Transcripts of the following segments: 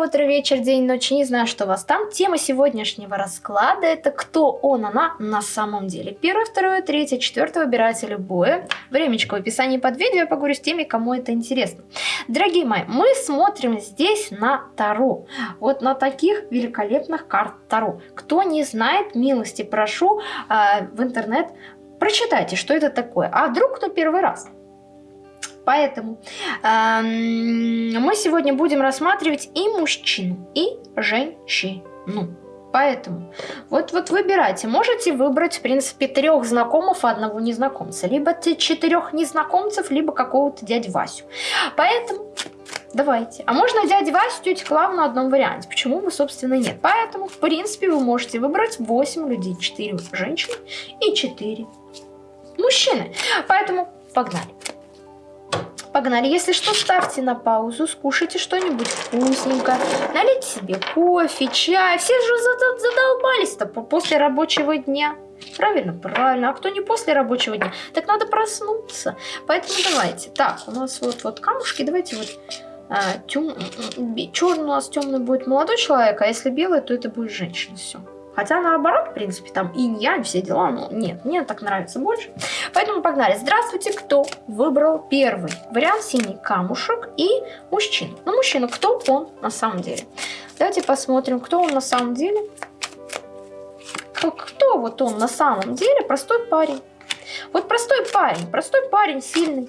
утро, вечер, день, ночь, не знаю, что у вас там. Тема сегодняшнего расклада это кто он, она на самом деле. Первое, второе, третье, четвертое, выбирайте любое. Времечко в описании под видео, я поговорю с теми, кому это интересно. Дорогие мои, мы смотрим здесь на Таро. Вот на таких великолепных карт Таро. Кто не знает, милости прошу э, в интернет, прочитайте, что это такое. А вдруг кто первый раз? Поэтому э, мы сегодня будем рассматривать и мужчину, и женщину. Поэтому вот, вот выбирайте. Можете выбрать, в принципе, трех знакомых одного незнакомца. Либо четырех незнакомцев, либо какого-то дядю Васю. Поэтому давайте. А можно дядю Васю, тетю Клаву на одном варианте. Почему бы, собственно, нет? Поэтому, в принципе, вы можете выбрать 8 людей. 4 женщины и 4 мужчины. Поэтому погнали. Погнали. Если что, ставьте на паузу, скушайте что-нибудь вкусненькое, налейте себе кофе, чай. Все же задолбались-то после рабочего дня. Правильно? Правильно. А кто не после рабочего дня, так надо проснуться. Поэтому давайте. Так, у нас вот, вот камушки. Давайте вот а, тем... черный у нас темный будет молодой человек, а если белый, то это будет женщина. Все. Хотя наоборот, в принципе, там инь-янь, все дела, но нет, мне так нравится больше. Поэтому погнали. Здравствуйте, кто выбрал первый вариант синий камушек и мужчина. Ну, мужчина, кто он на самом деле? Давайте посмотрим, кто он на самом деле. Кто вот он на самом деле? Простой парень. Вот простой парень, простой парень, сильный.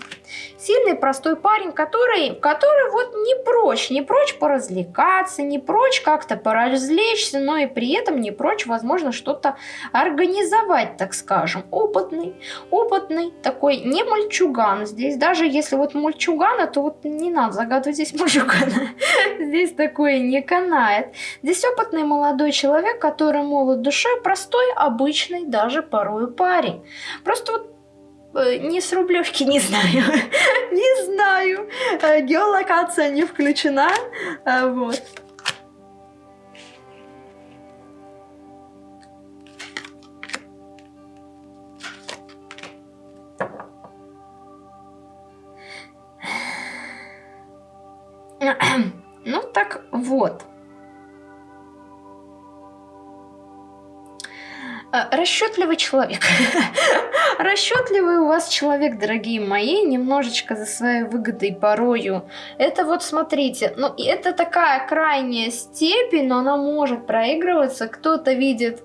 Сильный, простой парень, который, который вот не прочь, не прочь поразвлекаться, не прочь как-то поразвлечься, но и при этом не прочь, возможно, что-то организовать, так скажем. Опытный, опытный, такой не мальчуган. Здесь даже если вот мальчугана, то вот не надо загадывать здесь мальчугана. Здесь такое не канает. Здесь опытный молодой человек, который молод душой, простой, обычный, даже порой парень. Просто вот Э, не с Рублевки, не знаю. не знаю. Э, геолокация не включена. Э, вот. Ну так вот. Расчетливый человек. Расчетливый у вас человек, дорогие мои, немножечко за своей выгодой порою. Это вот смотрите, ну это такая крайняя степень, но она может проигрываться. Кто-то видит,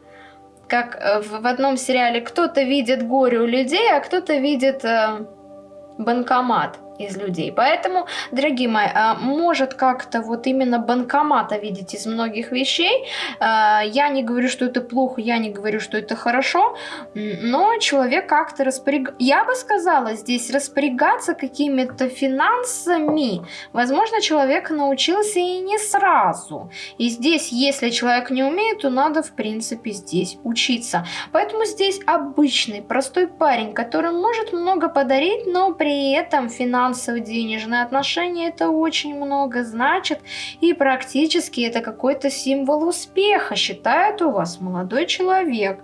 как э, в одном сериале, кто-то видит горе у людей, а кто-то видит э, банкомат из людей. Поэтому, дорогие мои, а, может как-то вот именно банкомата видеть из многих вещей. А, я не говорю, что это плохо, я не говорю, что это хорошо, но человек как-то распоряг... Я бы сказала здесь распорягаться какими-то финансами. Возможно, человек научился и не сразу. И здесь, если человек не умеет, то надо, в принципе, здесь учиться. Поэтому здесь обычный, простой парень, который может много подарить, но при этом финансово финансово-денежные отношения это очень много значит, и практически это какой-то символ успеха, считает у вас молодой человек.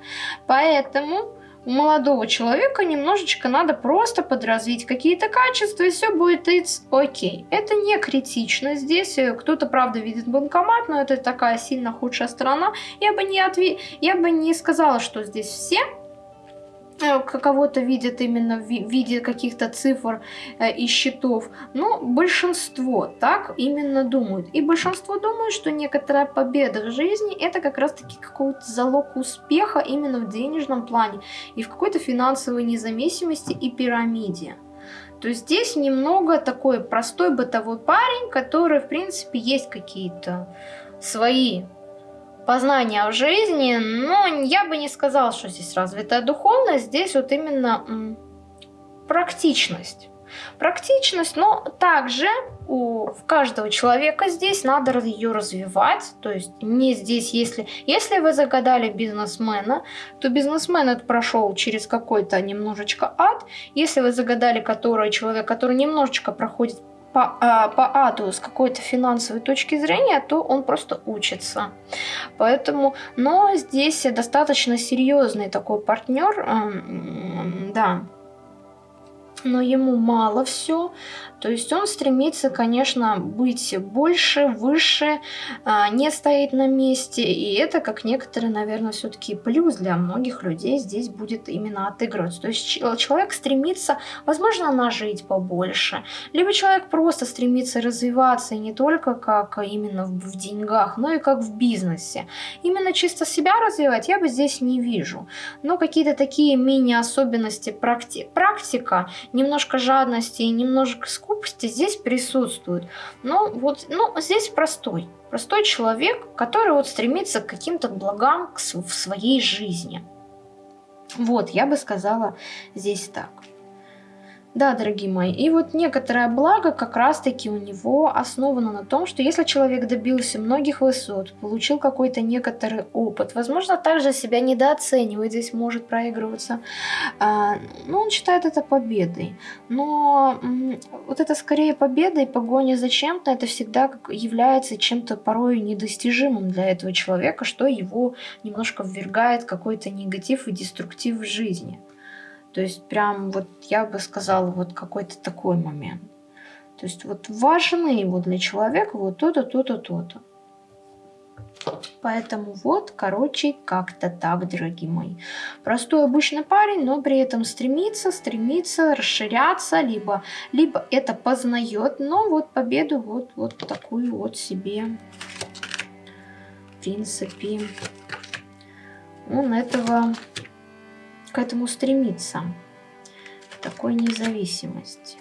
Поэтому у молодого человека немножечко надо просто подразвить какие-то качества, и все будет it's окей. Это не критично здесь. Кто-то, правда, видит банкомат, но это такая сильно худшая сторона. Я бы не, отве... Я бы не сказала, что здесь все Э, кого-то видят именно в виде каких-то цифр э, и счетов, но большинство так именно думают. И большинство думают, что некоторая победа в жизни это как раз-таки какой-то залог успеха именно в денежном плане и в какой-то финансовой независимости и пирамиде. То здесь немного такой простой бытовой парень, который, в принципе, есть какие-то свои познания в жизни, но я бы не сказала, что здесь развитая духовность, здесь вот именно практичность. Практичность, но также у каждого человека здесь надо ее развивать, то есть не здесь, если, если вы загадали бизнесмена, то бизнесмен это прошел через какой-то немножечко ад, если вы загадали который человек, который немножечко проходит по, а, по аду с какой-то финансовой точки зрения, то он просто учится. Поэтому, но здесь достаточно серьезный такой партнер, да. но ему мало все. То есть он стремится, конечно, быть больше, выше, а, не стоит на месте. И это, как некоторые, наверное, все-таки плюс для многих людей здесь будет именно отыгрываться. То есть человек стремится, возможно, нажить побольше. Либо человек просто стремится развиваться и не только как именно в деньгах, но и как в бизнесе. Именно чисто себя развивать я бы здесь не вижу. Но какие-то такие мини-особенности практи практика, немножко жадности и немножко скупости здесь присутствуют. Но вот ну, здесь простой. Простой человек, который вот стремится к каким-то благам в своей жизни. Вот, я бы сказала здесь так. Да, дорогие мои, и вот некоторое благо как раз-таки у него основано на том, что если человек добился многих высот, получил какой-то некоторый опыт, возможно, также себя недооценивает, здесь может проигрываться, а, ну, он считает это победой. Но вот это скорее победа и погоня за чем-то, это всегда является чем-то порой недостижимым для этого человека, что его немножко ввергает какой-то негатив и деструктив в жизни. То есть прям вот я бы сказала вот какой-то такой момент. То есть вот важны его для человека вот то-то, то-то, то-то. Поэтому вот, короче, как-то так, дорогие мои. Простой обычный парень, но при этом стремится, стремится расширяться, либо, либо это познает, но вот победу вот, вот такую вот себе, в принципе, он этого к этому стремиться, к такой независимости.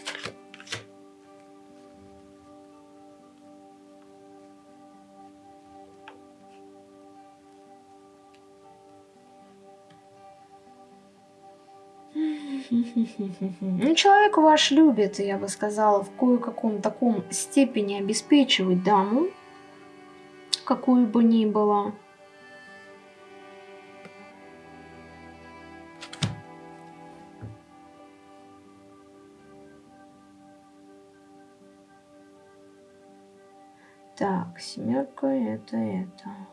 Ну, человек ваш любит, я бы сказала, в кое-каком таком степени обеспечивать даму, какую бы ни было. Семерка это это.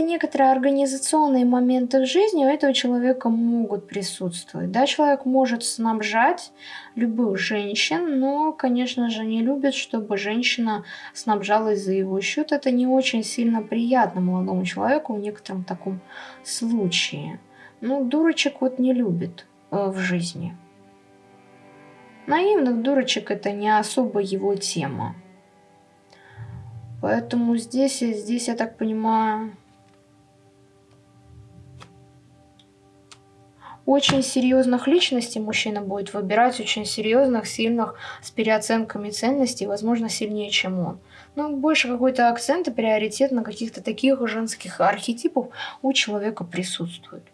Какая-то некоторые организационные моменты в жизни у этого человека могут присутствовать. Да, человек может снабжать любых женщин, но, конечно же, не любит, чтобы женщина снабжалась за его счет. Это не очень сильно приятно молодому человеку в некотором таком случае. Ну, дурочек вот не любит э, в жизни. Наивных дурочек это не особо его тема. Поэтому здесь, здесь, я так понимаю, очень серьезных личностей мужчина будет выбирать, очень серьезных, сильных, с переоценками ценностей, возможно, сильнее, чем он. Но больше какой-то акцент и приоритет на каких-то таких женских архетипов у человека присутствует.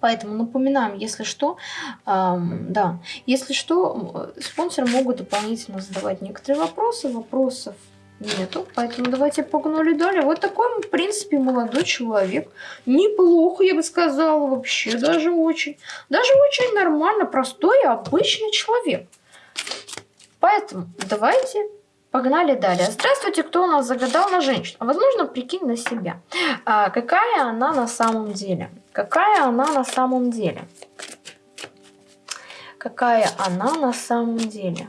Поэтому напоминаем, если что, эм, да, если что, спонсоры могут дополнительно задавать некоторые вопросы, вопросов нету. Поэтому давайте погнали далее. Вот такой, в принципе, молодой человек. Неплохо, я бы сказала, вообще. Даже очень. Даже очень нормально, простой, обычный человек. Поэтому давайте погнали далее. Здравствуйте, кто у нас загадал на женщину? Возможно, прикинь на себя. А, какая она на самом деле? Какая она на самом деле? Какая она на самом деле?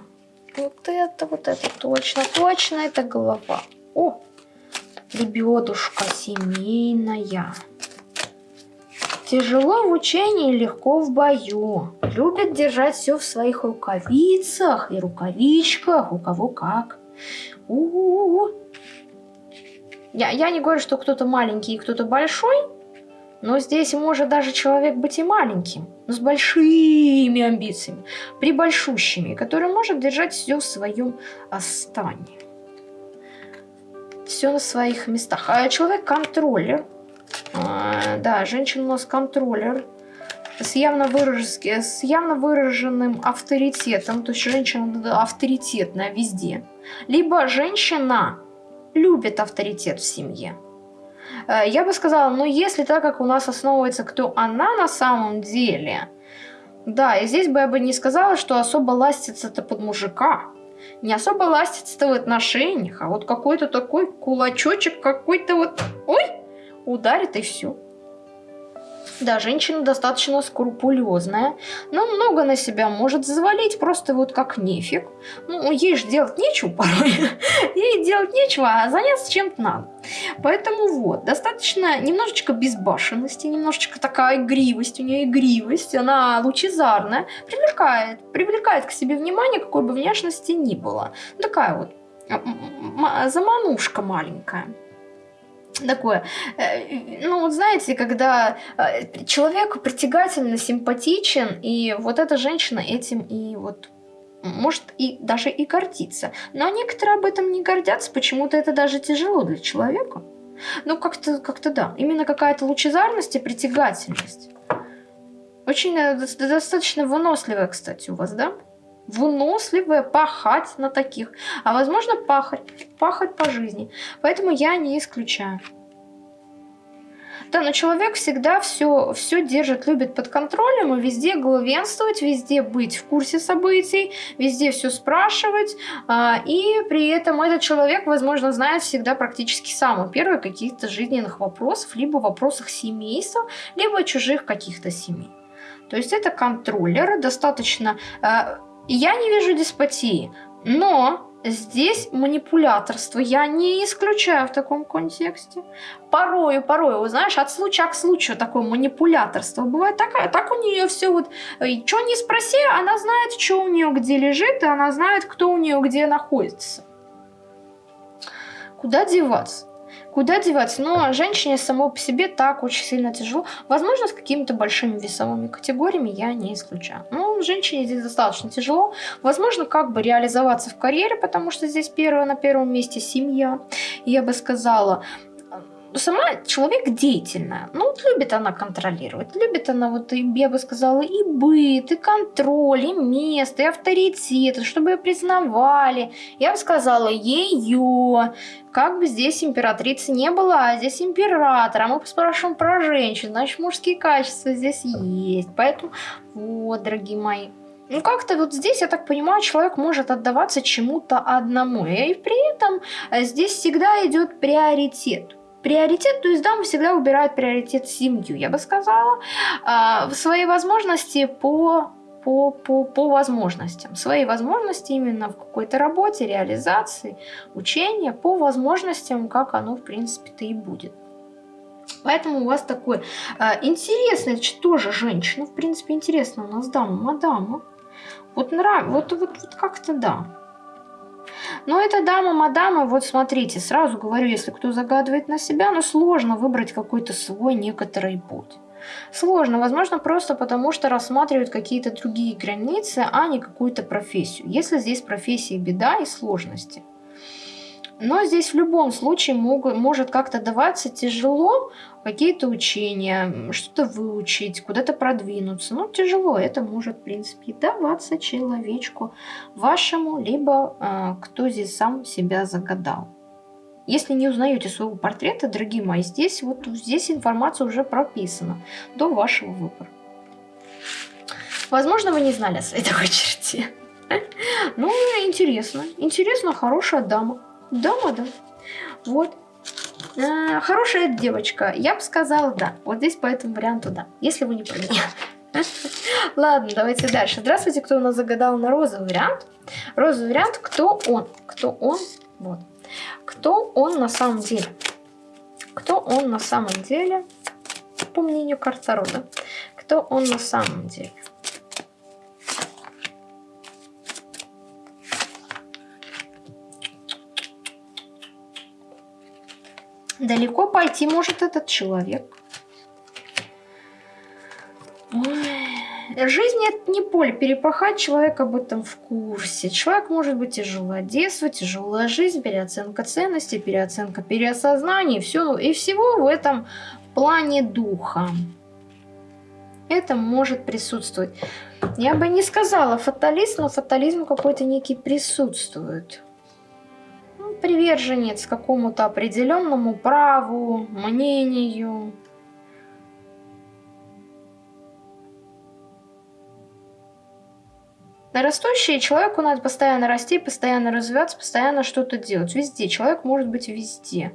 Вот это, вот это точно, точно это голова. О, лебедушка семейная. Тяжело в учении, легко в бою. Любит держать все в своих рукавицах и рукавичках, у кого как. У -у -у. Я, я не говорю, что кто-то маленький и кто-то большой, но здесь может даже человек быть и маленьким, но с большими амбициями, прибольшущими, который может держать все в своем стане. Все на своих местах. А человек контроллер. А, да, женщина у нас контроллер. С явно, выраж... с явно выраженным авторитетом. То есть женщина авторитетная везде. Либо женщина любит авторитет в семье. Э, я бы сказала, ну если так как у нас основывается, кто она на самом деле, да, и здесь бы я бы не сказала, что особо ластится-то под мужика. Не особо ластится-то в отношениях, а вот какой-то такой кулачочек какой-то вот, ой, ударит и все. Да, женщина достаточно скрупулезная, но много на себя может завалить просто вот как нефиг. Ну, ей же делать нечего порой. ей делать нечего, а заняться чем-то надо. Поэтому вот, достаточно немножечко безбашенности, немножечко такая игривость, у нее игривость, она лучезарная, привлекает, привлекает к себе внимание, какой бы внешности ни было. Такая вот заманушка маленькая такое, э, ну вот знаете, когда э, человек притягательно симпатичен, и вот эта женщина этим и вот может и даже и гордиться. Но некоторые об этом не гордятся, почему-то это даже тяжело для человека. Ну как-то как, да, именно какая-то лучезарность и притягательность. Очень э, достаточно выносливая, кстати, у вас, да? Выносливая, пахать на таких. А возможно пахать, пахать по жизни. Поэтому я не исключаю. Да, но человек всегда все, все держит, любит под контролем и везде главенствовать, везде быть в курсе событий, везде все спрашивать. А, и при этом этот человек, возможно, знает всегда практически самые первые каких-то жизненных вопросов, либо вопросах семейства, либо чужих каких-то семей. То есть это контроллер, достаточно... Я не вижу деспотии, но Здесь манипуляторство я не исключаю в таком контексте. Порою, порою, вы знаешь, от случая к случаю такое манипуляторство бывает такая. Так у нее все вот, что не спроси, она знает, что у нее где лежит, и она знает, кто у нее где находится. Куда деваться? Куда деваться? Но женщине само по себе так очень сильно тяжело. Возможно, с какими-то большими весовыми категориями я не исключаю. Но женщине здесь достаточно тяжело. Возможно, как бы реализоваться в карьере, потому что здесь первое на первом месте семья. Я бы сказала, сама человек деятельная. Ну, вот любит она контролировать. Любит она, вот, я бы сказала, и быт, и контроль, и место, и авторитет, чтобы ее признавали. Я бы сказала, ее. Как бы здесь императрицы не было, а здесь император. А мы спрашиваем про женщин, значит, мужские качества здесь есть. Поэтому, вот, дорогие мои. Ну, как-то вот здесь, я так понимаю, человек может отдаваться чему-то одному. И при этом здесь всегда идет приоритет приоритет, то есть дамы всегда выбирают приоритет семью, я бы сказала, в свои возможности по по, по, по возможностям. Свои возможности именно в какой-то работе, реализации, учения, по возможностям, как оно, в принципе-то и будет. Поэтому у вас такой э, интересный, это тоже женщина, в принципе, интересно у нас дама, мадама. Вот нравится, вот, вот, вот как-то да. Но эта дама, мадама, вот смотрите, сразу говорю, если кто загадывает на себя, ну сложно выбрать какой-то свой некоторый путь. Сложно, возможно, просто потому что рассматривают какие-то другие границы, а не какую-то профессию. Если здесь профессия беда и сложности. Но здесь в любом случае могут, может как-то даваться тяжело какие-то учения, что-то выучить, куда-то продвинуться. Ну, тяжело, это может, в принципе, даваться человечку вашему, либо э, кто здесь сам себя загадал. Если не узнаете своего портрета, дорогие мои, здесь вот здесь информация уже прописана до вашего выбора. Возможно, вы не знали о своей такой черте. Ну, интересно. Интересно, хорошая дама. Дома, да. Вот. А, хорошая девочка. Я бы сказала да. Вот здесь по этому варианту да. Если вы не про. Ладно, давайте дальше. Здравствуйте, кто у нас загадал на розовый вариант. Розовый вариант, кто он? Кто он? Вот. Кто он на самом деле? Кто он на самом деле? По мнению карта рода. Кто он на самом деле? Далеко пойти может этот человек. Жизнь это не поле перепахать, человек об этом в курсе. Человек может быть тяжелое детство, тяжелая жизнь, переоценка ценностей, переоценка переосознания, все, и всего в этом плане духа. Это может присутствовать. Я бы не сказала фаталист, но фатализм какой-то некий присутствует. Приверженец какому-то определенному праву, мнению. Растущий человеку надо постоянно расти, постоянно развиваться, постоянно что-то делать. Везде. Человек может быть везде.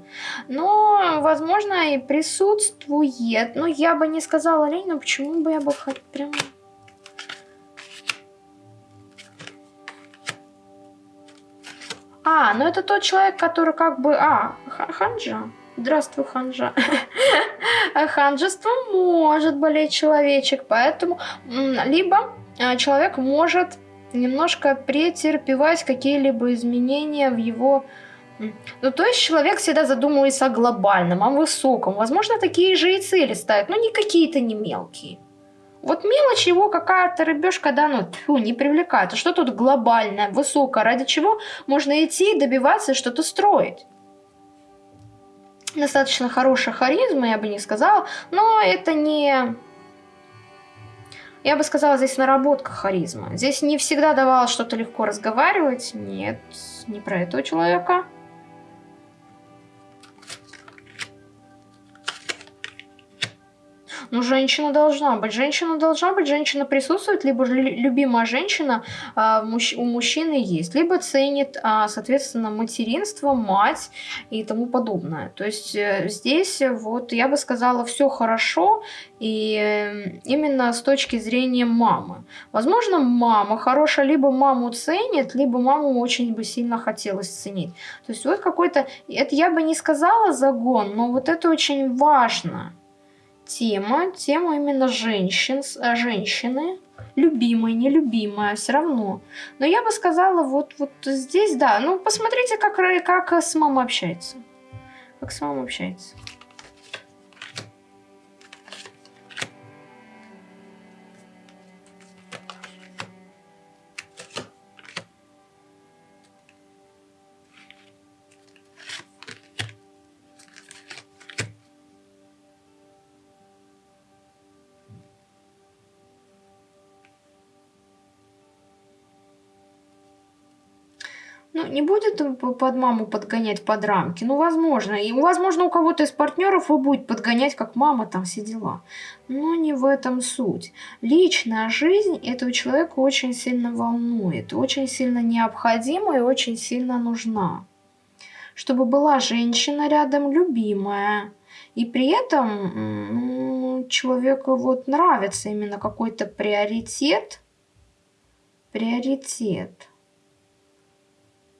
Но, возможно, и присутствует. Но я бы не сказала Ленину, почему бы я бы прям... А, ну это тот человек, который как бы... А, ханжа. Здравствуй, ханжа. Ханжество может болеть человечек, поэтому либо а, человек может немножко претерпевать какие-либо изменения в его... Ну, то есть человек всегда задумывается о глобальном, о высоком. Возможно, такие же и цели ставит, но не какие-то не мелкие. Вот мелочь его какая-то рыбешка, да, ну, тьфу, не привлекает. А что тут глобальное, высокое, ради чего можно идти, добиваться и что-то строить? Достаточно хорошая харизма, я бы не сказала, но это не я бы сказала, здесь наработка харизма. Здесь не всегда давалось что-то легко разговаривать. Нет, не про этого человека. Ну, женщина должна быть. Женщина должна быть, женщина присутствует, либо любимая женщина а, у мужчины есть, либо ценит, а, соответственно, материнство, мать и тому подобное. То есть э, здесь вот я бы сказала все хорошо, и э, именно с точки зрения мамы. Возможно, мама хорошая, либо маму ценит, либо маму очень бы сильно хотелось ценить. То есть вот какой-то, это я бы не сказала загон, но вот это очень важно тема, тема именно женщин, э, женщины, любимая, нелюбимая, все равно. Но я бы сказала, вот, вот здесь, да, ну посмотрите, как, как с мамой общается. Как с мамой общается. Не будет под маму подгонять под рамки. Ну, возможно. И, возможно, у кого-то из партнеров вы будете подгонять, как мама, там все дела. Но не в этом суть. Личная жизнь этого человека очень сильно волнует, очень сильно необходима и очень сильно нужна. Чтобы была женщина рядом, любимая. И при этом ну, человеку вот нравится именно какой-то приоритет. Приоритет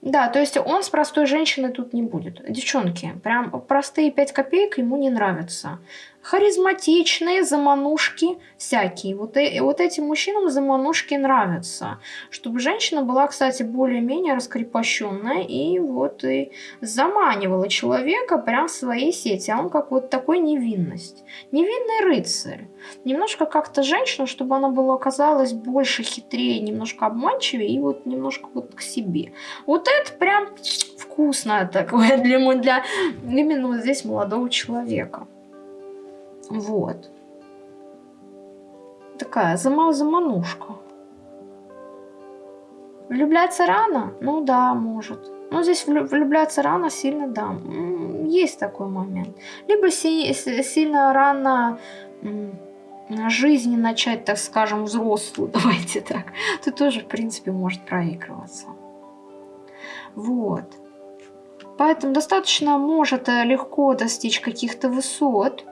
да, то есть он с простой женщиной тут не будет. Девчонки, прям простые 5 копеек ему не нравятся харизматичные заманушки всякие. Вот, и, вот этим мужчинам заманушки нравятся. Чтобы женщина была, кстати, более-менее раскрепощенная и вот и заманивала человека прям в своей сети. А он как вот такой невинность. Невинный рыцарь. Немножко как-то женщина, чтобы она была оказалась больше хитрее, немножко обманчивее и вот немножко вот к себе. Вот это прям вкусное такое для, для именно вот здесь молодого человека. Вот. Такая заманушка. Влюбляться рано? Ну да, может. Но здесь влюбляться рано сильно, да. Есть такой момент. Либо си сильно рано жизни начать, так скажем, взрослую, давайте так, то тоже, в принципе, может проигрываться. Вот. Поэтому достаточно может э, легко достичь каких-то высот,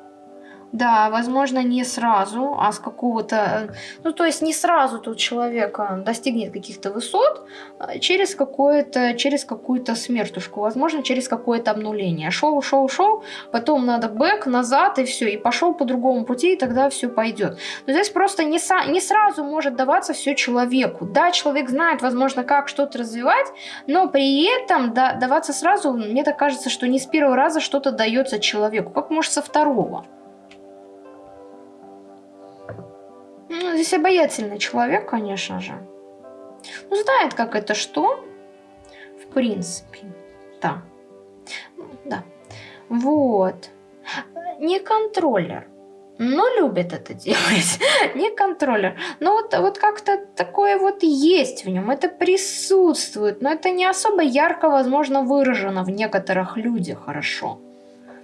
да, возможно, не сразу, а с какого-то... Э, ну, то есть не сразу тут человек достигнет каких-то высот а через, какое-то, через какую-то смертушку, возможно, через какое-то обнуление. Шел, шел, шел, потом надо бэк, назад, и все, и пошел по другому пути, и тогда все пойдет. Но здесь просто не, са, не сразу может даваться все человеку. Да, человек знает, возможно, как что-то развивать, но при этом да, даваться сразу, мне так кажется, что не с первого раза что-то дается человеку, как может со второго. Ну, здесь обаятельный человек, конечно же. Ну, знает, как это что. В принципе. Да. Да. Вот. Не контроллер. но любит это делать. не контроллер. Но вот, вот как-то такое вот есть в нем, это присутствует, но это не особо ярко, возможно, выражено в некоторых людях хорошо.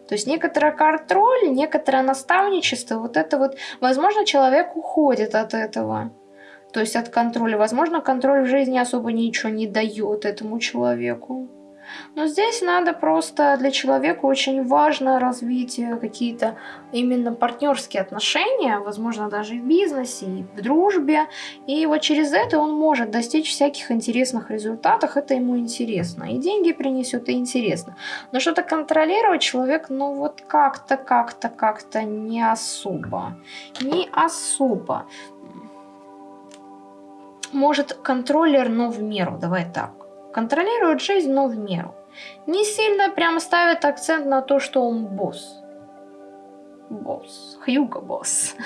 То есть некоторый контроль, некоторое наставничество, вот это вот, возможно, человек уходит от этого. То есть от контроля. Возможно, контроль в жизни особо ничего не дает этому человеку. Но здесь надо просто для человека очень важно развить какие-то именно партнерские отношения, возможно, даже и в бизнесе, и в дружбе. И вот через это он может достичь всяких интересных результатов, это ему интересно. И деньги принесет, и интересно. Но что-то контролировать человек, ну вот как-то, как-то, как-то не особо. Не особо. Может контроллер, но в меру, давай так контролирует жизнь, но в меру. Не сильно прям ставит акцент на то, что он босс. Босс. Хьюго босс.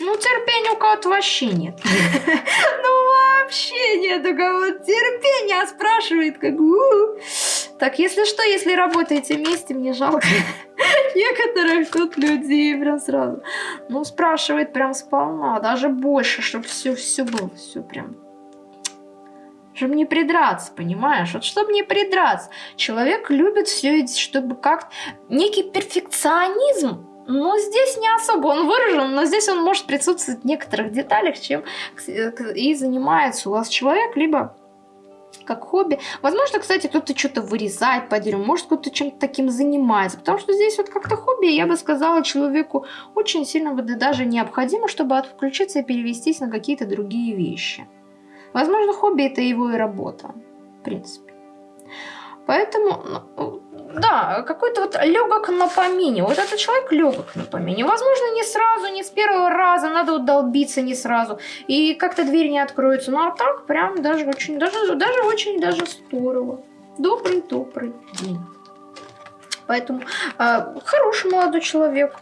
Ну, терпения у кого-то вообще нет. Ну, вообще нет у кого-то терпения, а спрашивает, как... Так, если что, если работаете вместе, мне жалко некоторых тут людей прям сразу. Ну, спрашивает прям сполна, даже больше, чтобы все, все было, все прям. Чтобы не придраться, понимаешь? Вот чтобы не придраться. Человек любит все, чтобы как некий перфекционизм но здесь не особо он выражен, но здесь он может присутствовать в некоторых деталях, чем и занимается у вас человек, либо как хобби. Возможно, кстати, кто-то что-то вырезает по дереву, может, кто-то чем-то таким занимается. Потому что здесь вот как-то хобби, я бы сказала, человеку очень сильно бы даже необходимо, чтобы отключиться и перевестись на какие-то другие вещи. Возможно, хобби это его и работа, в принципе. Поэтому, ну, да, какой-то вот легок на помине. Вот этот человек легок на помине. Возможно, не сразу, не с первого раза, надо удолбиться не сразу. И как-то дверь не откроется. Ну а так прям даже очень, даже, даже очень даже здорово. Добрый-добрый день. Поэтому э, хороший молодой человек.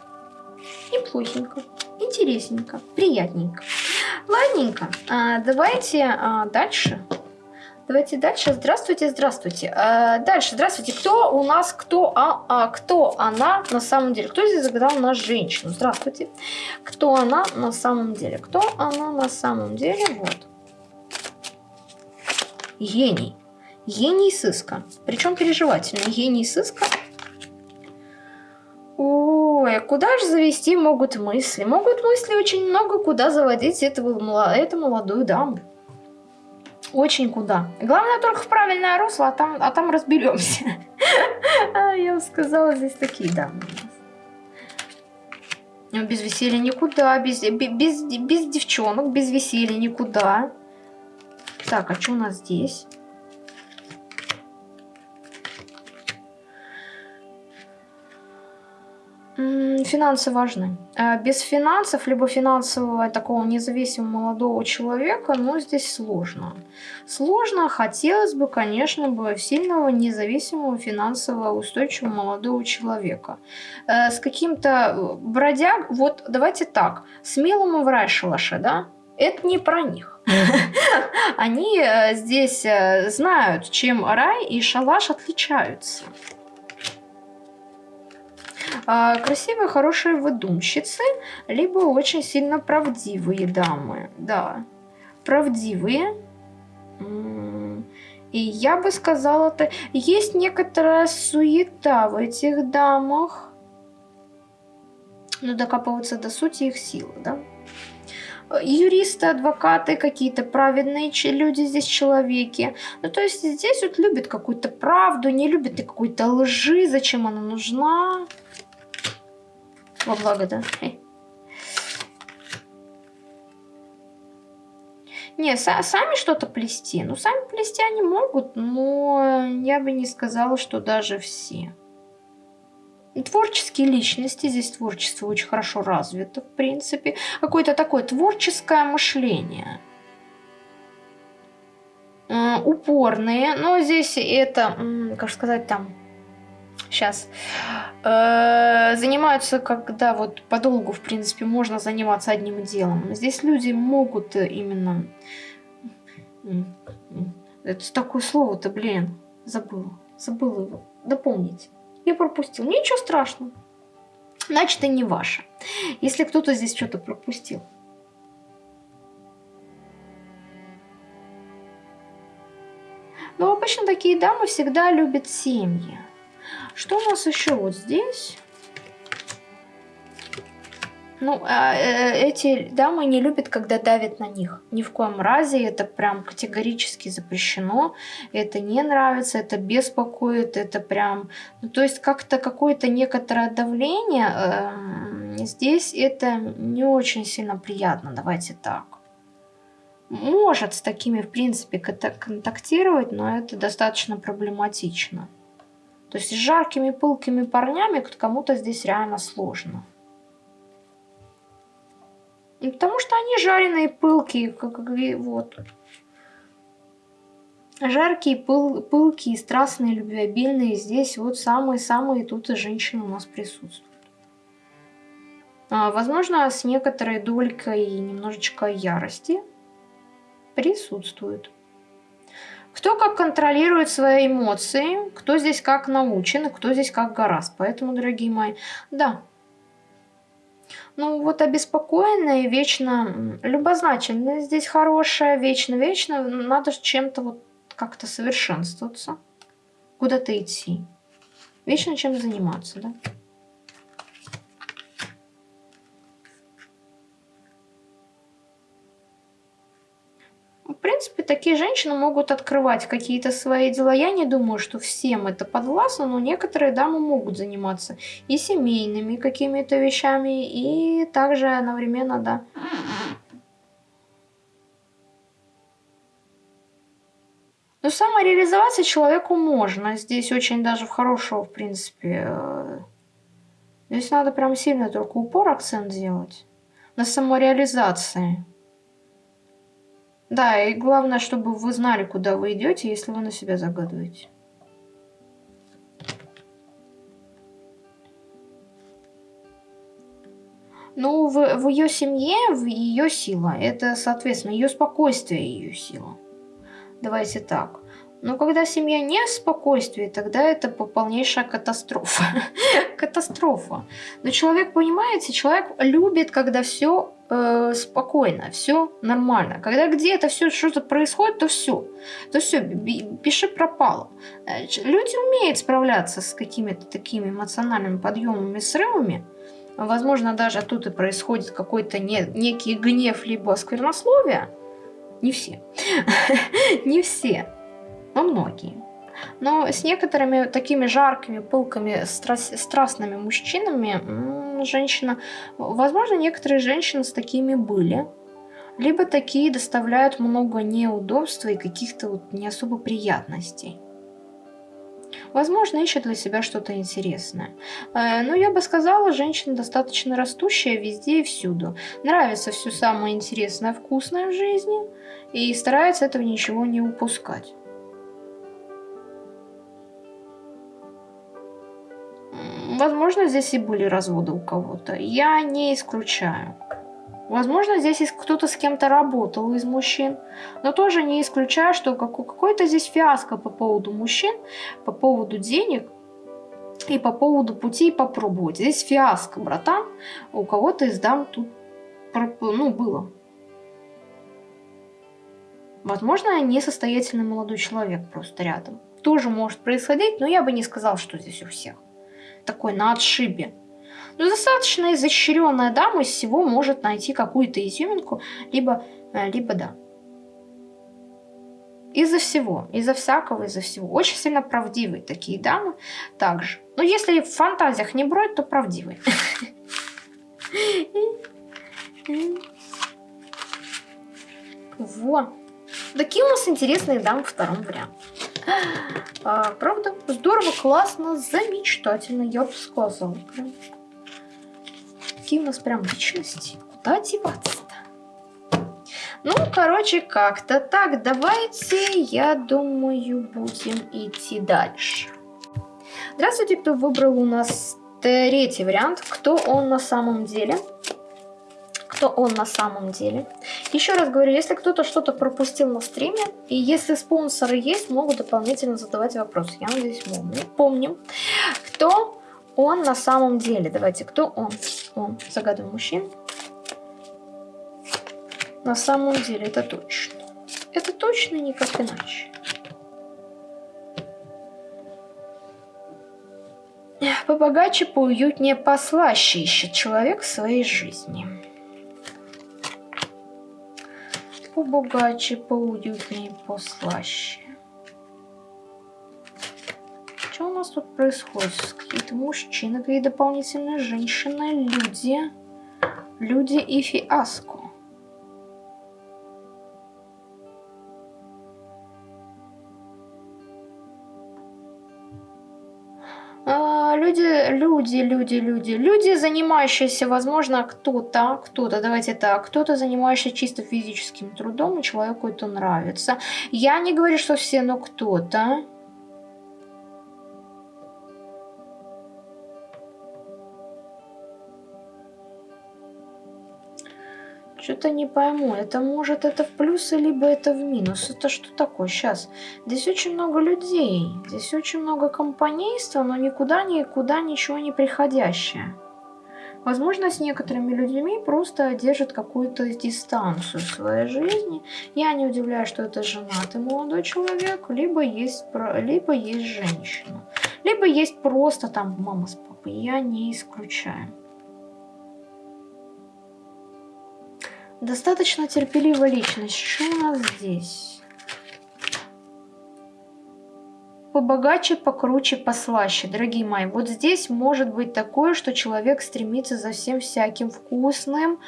Неплохенько. Интересненько. Приятненько. Ладненько. Э, давайте э, дальше. Давайте дальше. Здравствуйте, здравствуйте. Э, дальше, здравствуйте. Кто у нас, кто, а, а, кто она на самом деле? Кто здесь загадал нас женщину? Здравствуйте. Кто она на самом деле? Кто она на самом деле? Вот. Гений. Гений сыска. Причем переживательный. Гений сыска. Ой, куда же завести могут мысли? Могут мысли очень много, куда заводить этого, эту молодую даму. Очень куда. Главное только в правильное русло, а там, а там разберемся. А, я бы сказала, здесь такие дамы у нас. Без веселья никуда, без, без, без девчонок, без веселья никуда. Так, а что у нас здесь? Финансы важны. А без финансов, либо финансового такого независимого молодого человека, ну, здесь сложно. Сложно, хотелось бы, конечно, бы сильного, независимого, финансово устойчивого молодого человека. Э, с каким-то э, бродяг, вот давайте так, смелому в рай шалаше, да? Это не про них. Они э, здесь знают, чем рай и шалаш отличаются. А, красивые, хорошие выдумщицы, либо очень сильно правдивые дамы. Да, правдивые. И я бы сказала, то есть некоторая суета в этих дамах. Но докапываться до сути их силы, да? юристы, адвокаты, какие-то праведные люди здесь человеки. Ну, то есть здесь вот любят какую-то правду, не любят и какой-то лжи, зачем она нужна. Во благо, да. Не, сами что-то плести. Ну, сами плести они могут, но я бы не сказала, что даже все. Творческие личности, здесь творчество очень хорошо развито, в принципе. Какое-то такое творческое мышление. Упорные, но здесь это, как сказать, там сейчас э, занимаются, когда вот подолгу, в принципе, можно заниматься одним делом. Здесь люди могут именно... Это такое слово-то, блин, забыла. Забыл его. Допомните. Я пропустил. Ничего страшного. Значит, это не ваше. Если кто-то здесь что-то пропустил. Но обычно такие дамы всегда любят семьи. Что у нас еще вот здесь? Ну, а, э, эти дамы не любят, когда давят на них. Ни в коем разе это прям категорически запрещено. Это не нравится, это беспокоит, это прям... Ну, то есть как-то какое-то некоторое давление э, здесь это не очень сильно приятно, давайте так. Может с такими, в принципе, контактировать, но это достаточно проблематично. То есть с жаркими, пылкими парнями кому-то здесь реально сложно. И потому что они жареные, пылкие, как вот. Жаркие, пыл, пылкие, страстные, любвеобильные. Здесь вот самые-самые тут и женщины у нас присутствуют. А, возможно, с некоторой долькой немножечко ярости присутствует. Кто как контролирует свои эмоции, кто здесь как научен, кто здесь как гораст. Поэтому, дорогие мои, да, ну вот обеспокоенная, вечно любознательная здесь хорошая, вечно-вечно надо чем-то вот как-то совершенствоваться, куда-то идти, вечно чем заниматься, да. Принципе, такие женщины могут открывать какие-то свои дела. Я не думаю, что всем это подвластно, но некоторые дамы могут заниматься и семейными какими-то вещами, и также одновременно, да. Но самореализоваться человеку можно. Здесь очень даже в хорошего, в принципе. Э, здесь надо прям сильно только упор, акцент делать. На самореализации. Да, и главное, чтобы вы знали, куда вы идете, если вы на себя загадываете. Ну, в, в ее семье, в ее сила. Это, соответственно, ее спокойствие, ее сила. Давайте так. Но когда семья не в спокойствии, тогда это полнейшая катастрофа. катастрофа. Но человек, понимаете, человек любит, когда все э, спокойно, все нормально. Когда где-то все что-то происходит, то все. То все, пиши пропало. Э, люди умеют справляться с какими-то такими эмоциональными подъемами, срывами. Возможно, даже тут и происходит какой-то не, некий гнев, либо сквернословие. Не все. Не все, но многие. Но с некоторыми такими жаркими, пылками, страстными мужчинами женщина... Возможно, некоторые женщины с такими были. Либо такие доставляют много неудобства и каких-то вот не особо приятностей. Возможно, ищет для себя что-то интересное. Э, но я бы сказала, женщина достаточно растущая везде и всюду. Нравится все самое интересное, вкусное в жизни. И старается этого ничего не упускать. Возможно, здесь и были разводы у кого-то. Я не исключаю. Возможно, здесь кто-то с кем-то работал из мужчин, но тоже не исключаю, что какой-то здесь фиаско по поводу мужчин, по поводу денег и по поводу пути попробовать. Здесь фиаско, братан, у кого-то из дам тут ну, было. Возможно, несостоятельный молодой человек просто рядом. Тоже может происходить, но я бы не сказал, что здесь у всех такой на отшибе. Но ну, достаточно изощренная дама из всего может найти какую-то изюминку, либо, э, либо да. Из-за всего, из-за всякого, из-за всего. Очень сильно правдивые такие дамы также. Но если в фантазиях не брать, то правдивые. Вот. Такие у нас интересные дамы в втором варианте. А, правда? Здорово, классно, замечательно, я бы сказала. Прям. Какие у нас прям личности. Куда деваться-то? Ну, короче, как-то так. Давайте, я думаю, будем идти дальше. Здравствуйте, кто выбрал у нас третий вариант. Кто он на самом деле? Кто он на самом деле. Еще раз говорю, если кто-то что-то пропустил на стриме, и если спонсоры есть, могут дополнительно задавать вопросы. Я надеюсь, помню. Помним, кто он на самом деле. Давайте, кто он? Он. Загадываем мужчин. На самом деле, это точно. Это точно никак иначе. Побогаче, поуютнее, послаще ищет человек в своей жизни. Побогаче, поуютнее, послаще. Что у нас тут происходит? Какие-то мужчины, какие дополнительные женщины, люди. Люди и фиаско. Люди, люди, люди, люди, занимающиеся, возможно, кто-то, кто-то, давайте так, кто-то занимающийся чисто физическим трудом, и человеку это нравится. Я не говорю, что все, но кто-то. Что-то не пойму, это может это в плюс, либо это в минус. Это что такое сейчас? Здесь очень много людей, здесь очень много компанейства, но никуда, никуда ничего не приходящее. Возможно, с некоторыми людьми просто держит какую-то дистанцию в своей жизни. Я не удивляюсь, что это женатый молодой человек, либо есть, либо есть женщина. Либо есть просто там мама с папой. Я не исключаю. Достаточно терпеливая личность. Что у нас здесь? Побогаче, покруче, послаще. Дорогие мои, вот здесь может быть такое, что человек стремится за всем всяким вкусным,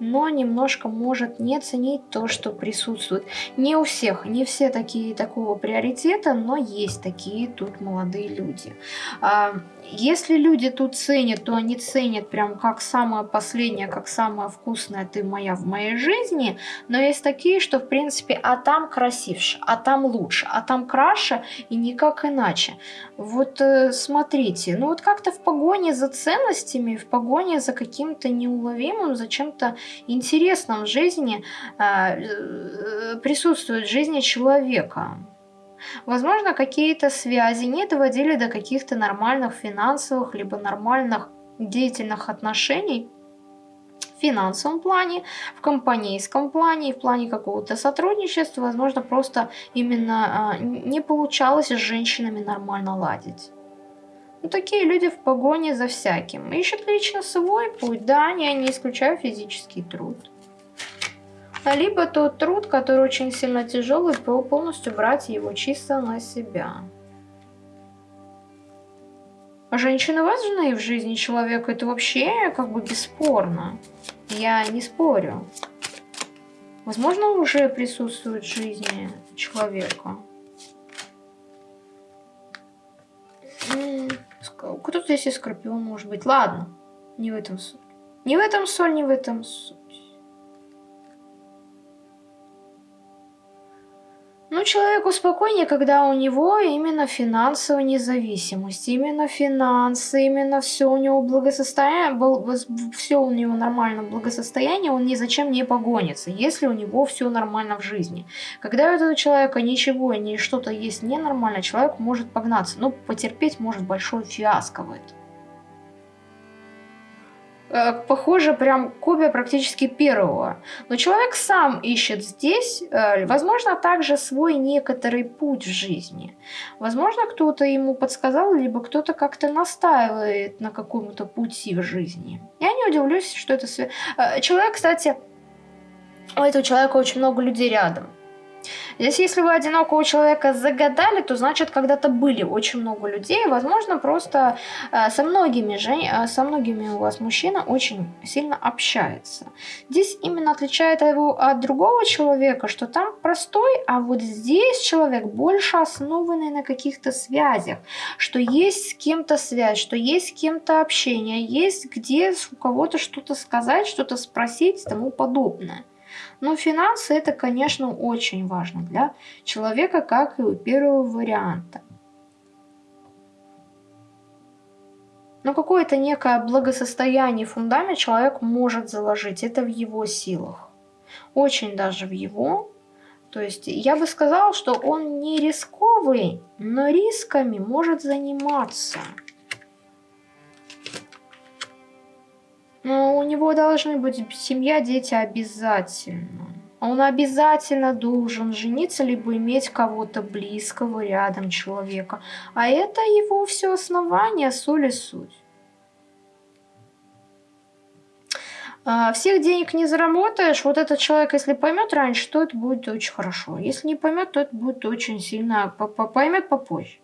но немножко может не ценить то, что присутствует. Не у всех, не все такие такого приоритета, но есть такие тут молодые люди. А, если люди тут ценят, то они ценят прям как самое последнее, как самое вкусное ты моя в моей жизни, но есть такие, что в принципе, а там красивше, а там лучше, а там краше и никак как иначе. Вот э, смотрите, ну вот как-то в погоне за ценностями, в погоне за каким-то неуловимым, за чем-то интересным в жизни а, э, присутствует в жизни человека. Возможно, какие-то связи не доводили до каких-то нормальных финансовых, либо нормальных деятельных отношений, финансовом плане, в компанейском плане, в плане какого-то сотрудничества, возможно, просто именно а, не получалось с женщинами нормально ладить. Ну, такие люди в погоне за всяким. Ищут лично свой путь, да, я не исключаю физический труд. Либо тот труд, который очень сильно тяжелый, полностью брать его чисто на себя. А женщины важны в жизни человека, это вообще как бы бесспорно. Я не спорю. Возможно, уже присутствует в жизни человека. Кто-то здесь и скорпион может быть. Ладно, не в этом суть. Не в этом соль, не в этом суть. Ну, человеку спокойнее, когда у него именно финансовая независимость, именно финансы, именно все у него благосостояние, все у него нормально благосостояние, он ни зачем не погонится, если у него все нормально в жизни. Когда у этого человека ничего, ни что-то есть ненормально, человек может погнаться, но потерпеть может большой фиаско в этом. Э, похоже прям копия практически первого. Но человек сам ищет здесь, э, возможно, также свой некоторый путь в жизни. Возможно, кто-то ему подсказал, либо кто-то как-то настаивает на каком-то пути в жизни. Я не удивлюсь, что это... Э, человек, кстати, у этого человека очень много людей рядом. Здесь, если вы одинокого человека загадали, то значит, когда-то были очень много людей. Возможно, просто э, со многими, же, э, со многими у вас мужчина очень сильно общается. Здесь именно отличает его от другого человека, что там простой, а вот здесь человек больше основанный на каких-то связях, что есть с кем-то связь, что есть с кем-то общение, есть где у кого-то что-то сказать, что-то спросить и тому подобное. Но финансы это, конечно, очень важно для человека, как и у первого варианта. Но какое-то некое благосостояние, фундамент человек может заложить. Это в его силах. Очень даже в его. То есть я бы сказал, что он не рисковый, но рисками может заниматься. Но у него должны быть семья, дети обязательно. Он обязательно должен жениться, либо иметь кого-то близкого рядом человека. А это его все основание, соль и суть. А, всех денег не заработаешь. Вот этот человек, если поймет раньше, то это будет очень хорошо. Если не поймет, то это будет очень сильно поймет попозже.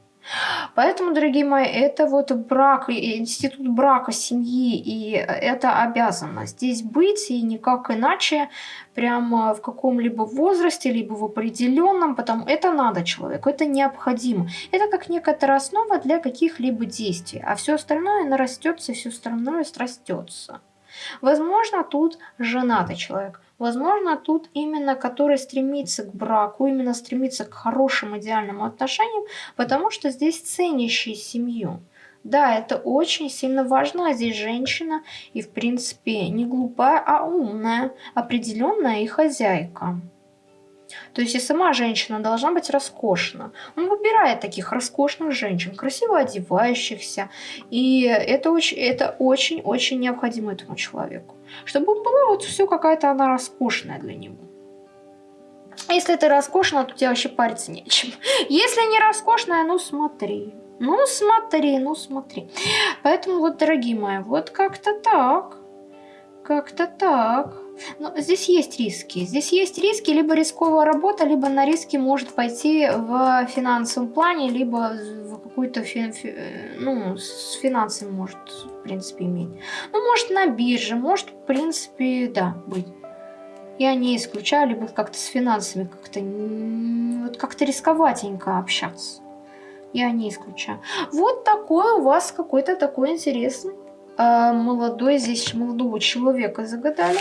Поэтому, дорогие мои, это вот брак, институт брака, семьи, и это обязанность здесь быть, и никак иначе, прямо в каком-либо возрасте, либо в определенном, потому это надо человеку, это необходимо. Это как некоторая основа для каких-либо действий, а все остальное нарастется, все остальное срастется. Возможно, тут женатый человек. Возможно, тут именно который стремится к браку, именно стремится к хорошим идеальным отношениям, потому что здесь ценящий семью. Да, это очень сильно важно, а здесь женщина и в принципе не глупая, а умная, определенная и хозяйка. То есть и сама женщина должна быть роскошна. Он выбирает таких роскошных женщин, красиво одевающихся. И это очень, это очень-очень необходимо этому человеку. Чтобы была вот все какая-то она роскошная для него. Если ты роскошная, то тебе вообще париться нечем. Если не роскошная, ну смотри. Ну смотри, ну смотри. Поэтому вот, дорогие мои, вот как-то так. Как-то так. Но здесь есть риски. Здесь есть риски, либо рисковая работа, либо на риски может пойти в финансовом плане, либо в какую-то фи фи ну, с финансами может, в принципе, иметь. Ну, может, на бирже, может, в принципе, да, быть. Я не исключаю, либо как-то с финансами как-то вот как-то рисковатенько общаться. Я не исключаю. Вот такой у вас какой-то такой интересный э, молодой, здесь молодого человека загадали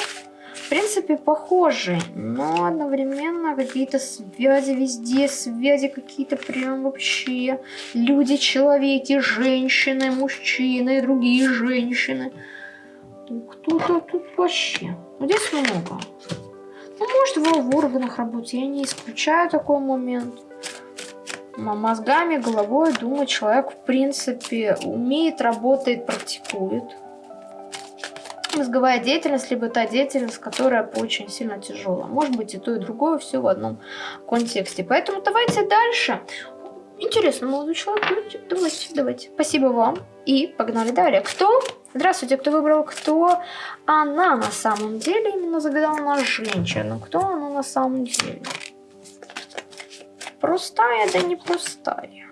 в принципе, похожи, но одновременно какие-то связи везде, связи какие-то прям вообще. Люди, человеки, женщины, мужчины, другие женщины. Кто-то тут вообще. Здесь много. Ну, может, вы в органах работаете, я не исключаю такой момент. Мозгами, головой, думаю, человек, в принципе, умеет, работает, практикует мозговая деятельность, либо та деятельность, которая очень сильно тяжелая. Может быть и то, и другое, все в одном контексте. Поэтому давайте дальше. Интересно, молодой человек, давайте, давайте. Спасибо вам. И погнали далее. Кто? Здравствуйте, кто выбрал, кто она на самом деле именно загадала на женщину. Кто она на самом деле? Простая, да не простая.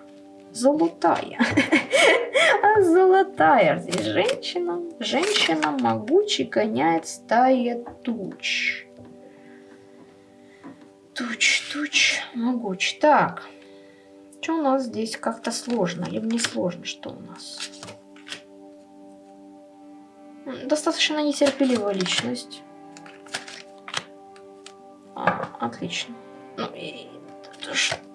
Золотая. А золотая здесь женщина. Женщина могучий гоняет стая туч. Туч, туч, могуч. Так. Что у нас здесь как-то сложно? Либо не сложно, что у нас? Достаточно нетерпеливая личность. А, отлично. Ну и... Это э,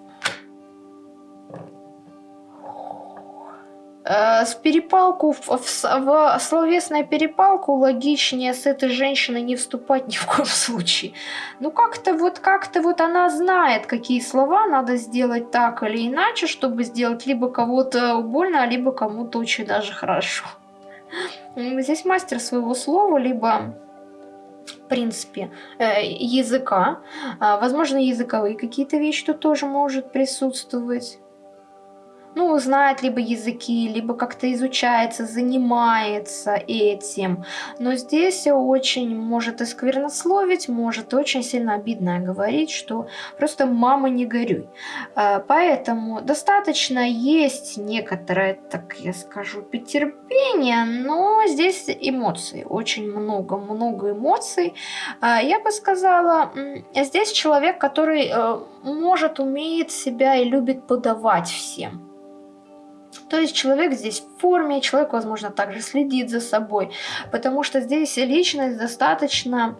в перепалку, в, в, в словесную перепалку логичнее с этой женщиной не вступать ни в коем случае. Ну как-то вот, как-то вот она знает, какие слова надо сделать так или иначе, чтобы сделать либо кого-то больно, либо кому-то очень даже хорошо. Здесь мастер своего слова, либо в принципе, э, языка. А, возможно, языковые какие-то вещи тут тоже может присутствовать ну, знает либо языки, либо как-то изучается, занимается этим. Но здесь очень может и может очень сильно обидно говорить, что просто «мама, не горюй». А, поэтому достаточно есть некоторое, так я скажу, потерпение, но здесь эмоции, очень много-много эмоций. А, я бы сказала, здесь человек, который э, может, умеет себя и любит подавать всем. То есть человек здесь в форме, человек, возможно, также следит за собой, потому что здесь личность достаточно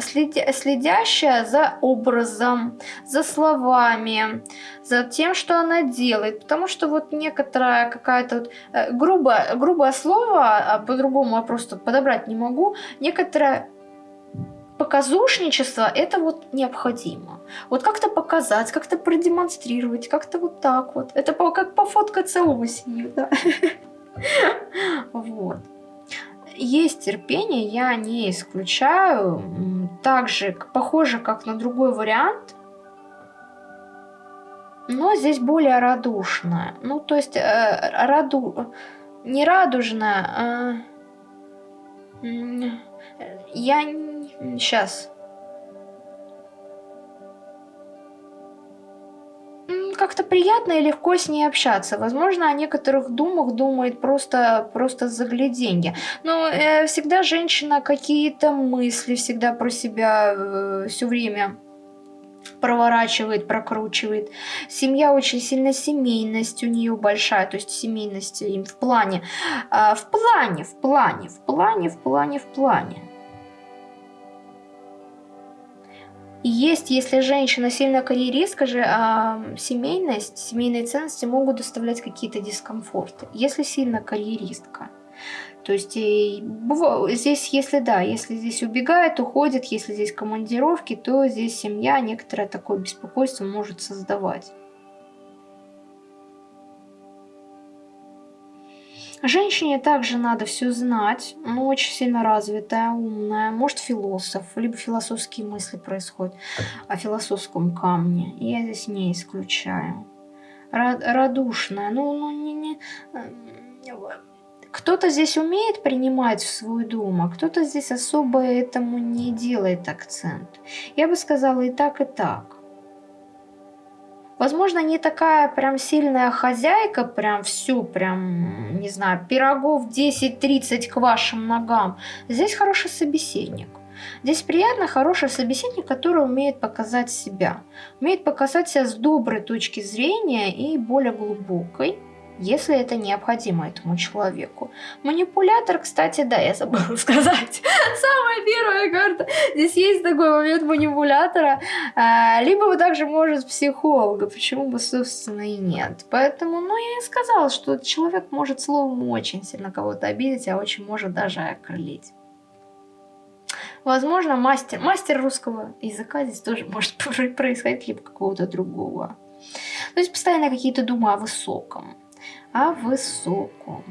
следя, следящая за образом, за словами, за тем, что она делает. Потому что вот некоторая какая-то вот, э, грубое, грубое слово, а по-другому я просто подобрать не могу, некоторое показушничество это вот необходимо. Вот как-то показать, как-то продемонстрировать, как-то вот так вот. Это по, как пофоткаться осенью, да. Вот есть терпение, я не исключаю. Также похоже, как на другой вариант. Но здесь более радушная. Ну, то есть, э, раду... не радужная, а... Я... Сейчас. как-то приятно и легко с ней общаться. Возможно, о некоторых думах думает просто, просто загляденье. Но э, всегда женщина какие-то мысли всегда про себя э, все время проворачивает, прокручивает. Семья очень сильно семейность у нее большая, то есть семейность им в плане, э, в плане, в плане, в плане, в плане, в плане. Есть, если женщина сильно карьеристка же, а семейность, семейные ценности могут доставлять какие-то дискомфорты. Если сильно карьеристка. То есть и, здесь, если да, если здесь убегает, уходит, если здесь командировки, то здесь семья некоторое такое беспокойство может создавать. Женщине также надо все знать, но очень сильно развитая, умная, может философ, либо философские мысли происходят о философском камне. Я здесь не исключаю. Радушная, ну, ну не, не, кто-то здесь умеет принимать в свой дом, а кто-то здесь особо этому не делает акцент. Я бы сказала и так, и так. Возможно, не такая прям сильная хозяйка, прям всю, прям, не знаю, пирогов 10-30 к вашим ногам. Здесь хороший собеседник. Здесь приятно хороший собеседник, который умеет показать себя. Умеет показать себя с доброй точки зрения и более глубокой если это необходимо этому человеку. Манипулятор, кстати, да, я забыла сказать. Самая первая карта. Здесь есть такой момент манипулятора. А, либо вы также может психолога. Почему бы, собственно, и нет. Поэтому, ну, я и сказала, что человек может словом очень сильно кого-то обидеть, а очень может даже окрылить. Возможно, мастер, мастер русского языка здесь тоже может происходить, либо какого-то другого. То есть постоянно какие-то думы о высоком о высоком.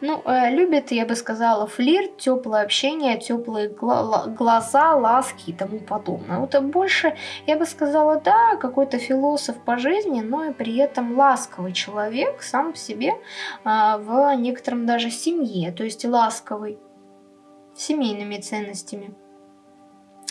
Ну, э, любит, я бы сказала, флирт, теплое общение, теплые гла глаза, ласки и тому подобное. Вот больше, я бы сказала, да, какой-то философ по жизни, но и при этом ласковый человек сам по себе э, в некотором даже семье, то есть ласковый, семейными ценностями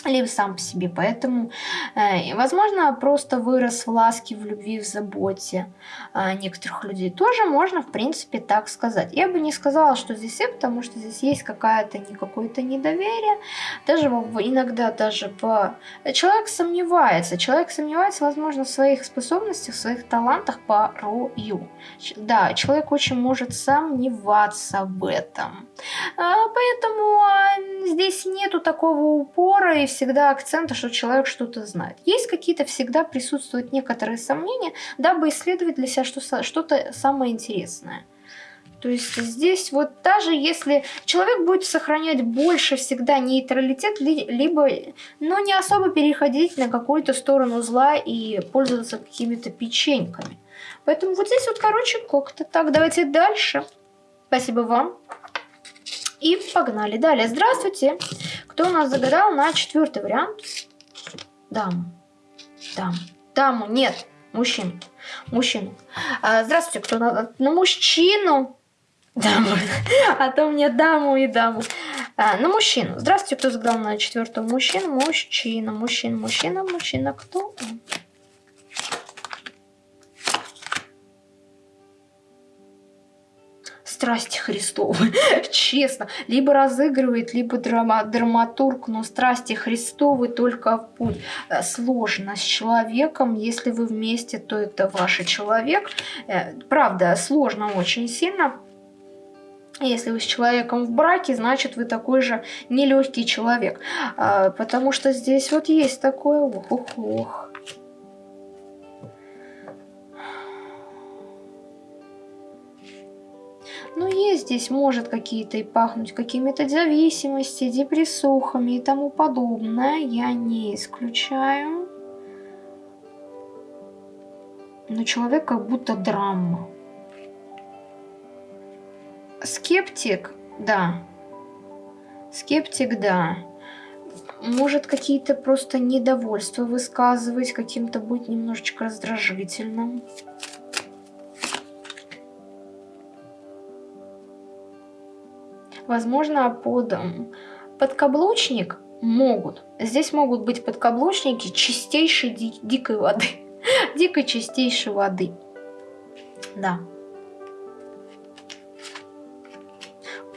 либо сам по себе. Поэтому, э, возможно, просто вырос в ласке, в любви, в заботе э, некоторых людей. Тоже можно, в принципе, так сказать. Я бы не сказала, что здесь и, потому что здесь есть какая-то не какое-то недоверие. Даже иногда даже в... Человек сомневается. Человек сомневается, возможно, в своих способностях, в своих талантах порою. Да, человек очень может сомневаться в этом. А, поэтому а, здесь нету такого упора и всегда акцента, что человек что-то знает. Есть какие-то всегда присутствуют некоторые сомнения, дабы исследовать для себя что-то самое интересное. То есть здесь вот даже если человек будет сохранять больше всегда нейтралитет, либо, но не особо переходить на какую-то сторону зла и пользоваться какими-то печеньками. Поэтому вот здесь вот, короче, как-то так. Давайте дальше. Спасибо вам. И погнали. Далее, здравствуйте. Кто у нас загадал на четвертый вариант? Даму. Даму. Даму, нет, мужчину. Мужчину. А, здравствуйте, кто на, на мужчину? Даму. А то мне даму и даму. А, на мужчину. Здравствуйте, кто загадал на четвертого мужчину? Мужчина, мужчина, мужчина, мужчина. Кто он? Страсти Христовы, честно. Либо разыгрывает, либо драма, драматург, но страсти Христовы только в путь. Э, сложно с человеком, если вы вместе, то это ваш человек. Э, правда, сложно очень сильно. Если вы с человеком в браке, значит вы такой же нелегкий человек. А, потому что здесь вот есть такое ох-ох-ох. Ну, есть здесь, может, какие-то и пахнуть какими-то зависимостями, депрессухами и тому подобное. Я не исключаю. Но человек как будто драма. Скептик, да. Скептик, да. Может какие-то просто недовольства высказывать, каким-то быть немножечко раздражительным. Возможно, под подкаблучник могут. Здесь могут быть подкаблучники чистейшей ди дикой воды. Дикой чистейшей воды. Да.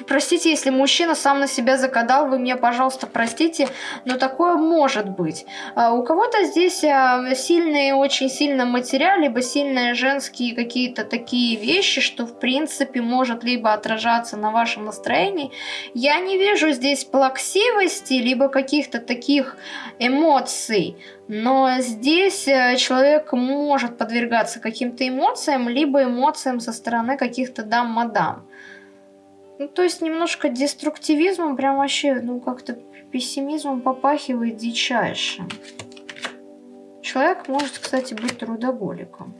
Простите, если мужчина сам на себя закадал, вы меня, пожалуйста, простите, но такое может быть. А у кого-то здесь а, сильные, очень сильно материал, либо сильные женские какие-то такие вещи, что, в принципе, может либо отражаться на вашем настроении. Я не вижу здесь плаксивости, либо каких-то таких эмоций. Но здесь э, человек может подвергаться каким-то эмоциям, либо эмоциям со стороны каких-то дам-мадам. Ну, то есть немножко деструктивизмом, прям вообще, ну, как-то пессимизмом попахивает дичайшим. Человек может, кстати, быть трудоголиком.